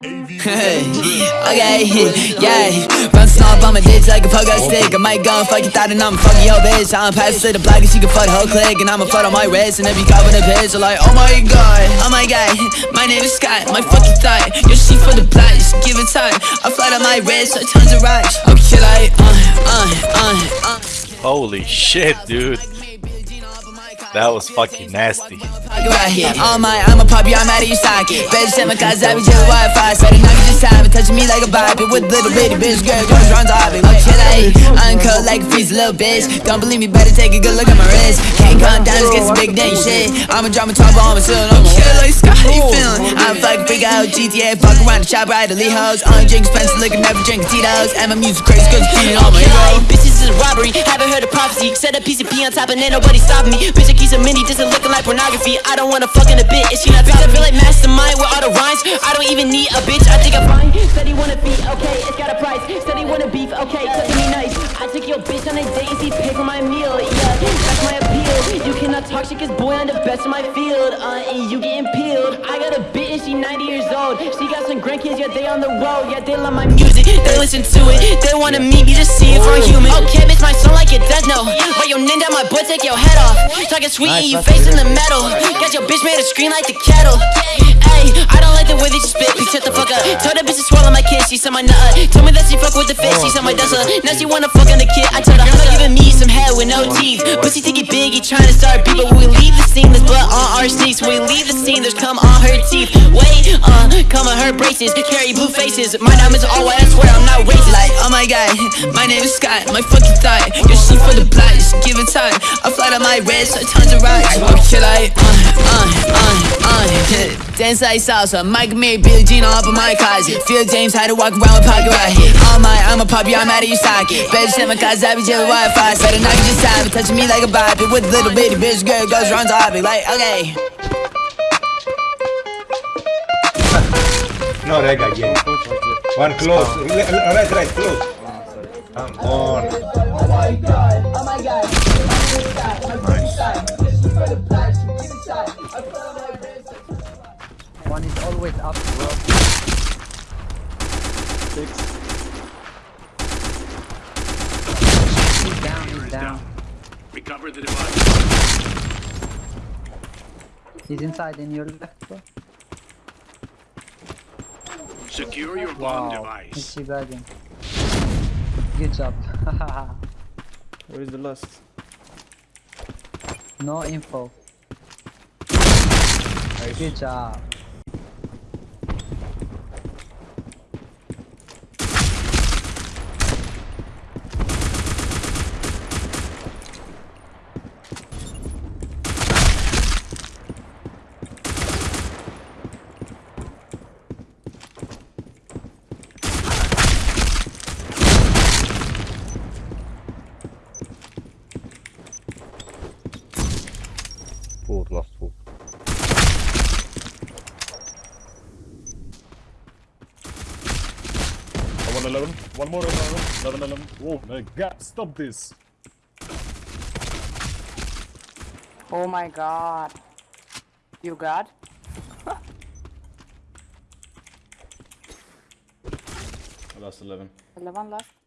Hey, okay, yeah. Bouncing off on my ditch like a pogo stick. I might go and fuck your thought and I'ma fuck your bitch. I'ma pass to the block and she can fuck the whole clique. And I'ma float on my wrist. And if you cop with a bitch, you're like, oh my god, oh my god. My name is Scott, my fucking thought. Your shit for the block, just give it time. I float on my wrist, so tons of rocks. Okay, like, uh, uh, uh, uh. Holy shit, dude. That was fucking nasty. Right here. On my, I'm a puppy, I'm out of your socket. Bitch, send my cause I be just Wi-Fi. Said it, now you just time it, touching me like a Bobby. With little bitty bitch, girl, goes round topic. Like shit, I uncut like a freeze, little bitch. Don't believe me, better take a good look at my wrist. Can't come down, just get some big damn shit. I'm a drama top on my ceiling, I'm chill like Scott, how you feeling? I'm fucking freak out, GTA, fuck around the shop, ride the Lee hoes. Only drink expensive liquor, never drink Tito's. And my music crazy, cause it's cheating on my hero. Heard a prophecy. Set a PCP on top and ain't nobody stopping me. Bitch, I keep some mini, just looking like pornography. I don't wanna fuck in a bit, is she not bitch, I feel like mastermind with all the rhymes. I don't even need a bitch, I think I'm fine. Said he wanna be, okay, it's got a price. Said he wanna beef, okay, cooking me nice. I took your bitch on a date and she for my meal, appeal, you cannot talk shit boy I'm the best in my field. Uh, and you getting peeled. I got a bitch and she 90 years old. She got some grandkids, yeah, they on the road. Yeah, they love my music, they listen to it. They wanna meet me, just see if I'm human. Okay, bitch, my son like it does know Why your ninja my butt, take your head off. Talking sweet and you facing the metal. Got your bitch made a scream like the kettle. Ayy, I don't like the way that you spit, bitch, shut the fuck up. Told that bitch to swallow my kiss, she said my nut Told me that she fuck with the fish, she said my dust Now she wanna fuck on the kid, I told not me some head with no teeth. Pussy think it big, he trying to start beef But when we leave the scene, there's blood on our sneaks When we leave the scene, there's cum on her teeth. Wait, uh, cum on her braces. Carry blue faces, my diamonds are all white, I swear I'm not racist Like, oh my god, name is Scott, my fucking thought. Your shit for the block, just give it time. I fly on my wrist, so tons of rocks. Okay, like, uh, uh, uh, uh. Dance like salsa, Mike Mir, Billie Jean all up in my closet. Phil James had to walk around with pocket here. All my, I'm a puppy, I'm out of your socket. Baby, send my cause I be just Wi-Fi. Better not just time, touching me like a Bobby. With a little bitty bitch, girl, goes round topic. Like, okay. No, Rega, again. One close. Right, right, close. Come on. Oh my god, oh my god. One is always up, bro. Six. He's down, he's down. Recover the device. He's inside in your left, bro. Secure your bomb Wow. device. He's teabagging. Good job. Where is the last? no info. Good job. 11. One more 11. 11, 11. Oh my god, stop this. Oh my god. You god? I lost 11. 11 left.